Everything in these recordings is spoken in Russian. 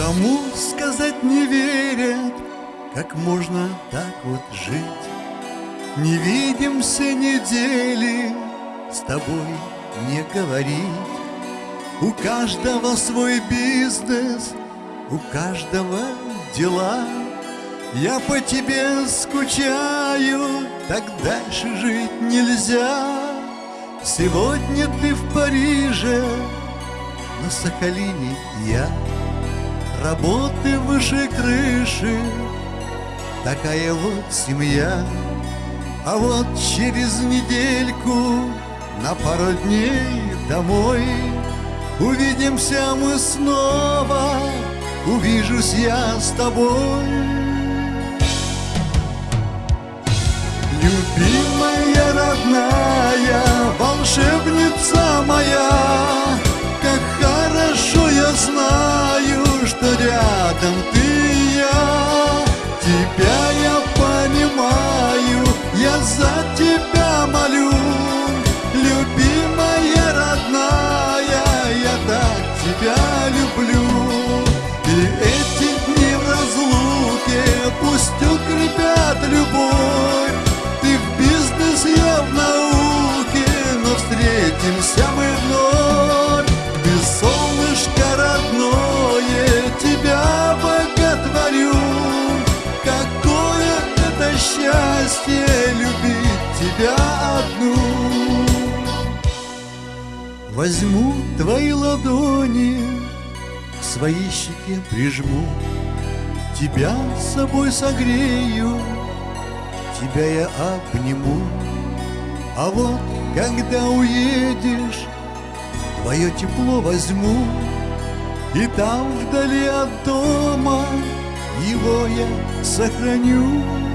Кому сказать не верят, как можно так вот жить? Не видимся недели, с тобой не говорить. У каждого свой бизнес, у каждого дела. Я по тебе скучаю, так дальше жить нельзя. Сегодня ты в Париже, на Сахалине я. Работы выше крыши, такая вот семья. А вот через недельку на пару дней домой Увидимся мы снова, увижусь я с тобой Любимая родная, за тебя молю Любимая родная, я так тебя люблю. И эти дни в разлуке пусть укрепят любовь. Ты в бизнес, я в науке, но встретимся тебя одну. Возьму твои ладони, к своей щеке прижму. Тебя с собой согрею, тебя я обниму. А вот когда уедешь, твое тепло возьму. И там вдали от дома его я сохраню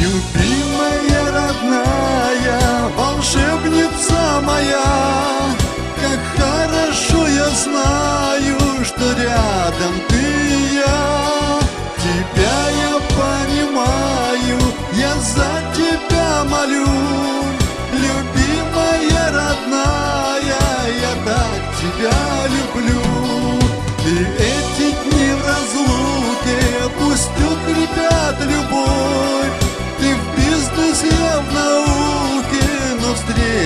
Любимая родная, волшебница моя Как хорошо я знаю, что рядом ты и я. Тебя я понимаю, я за тебя молю. Любимая родная, я так тебя люблю. И эти дни в разлуке пусть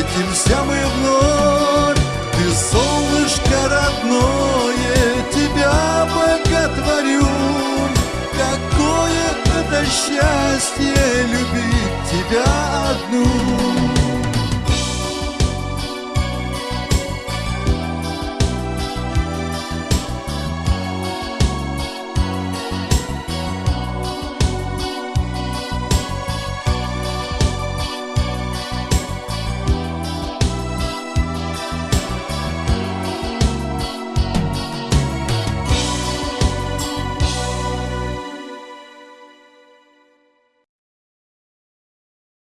встретимся мы вновь. Ты солнышко родное, тебя боготворю. Какое это счастье любить тебя одну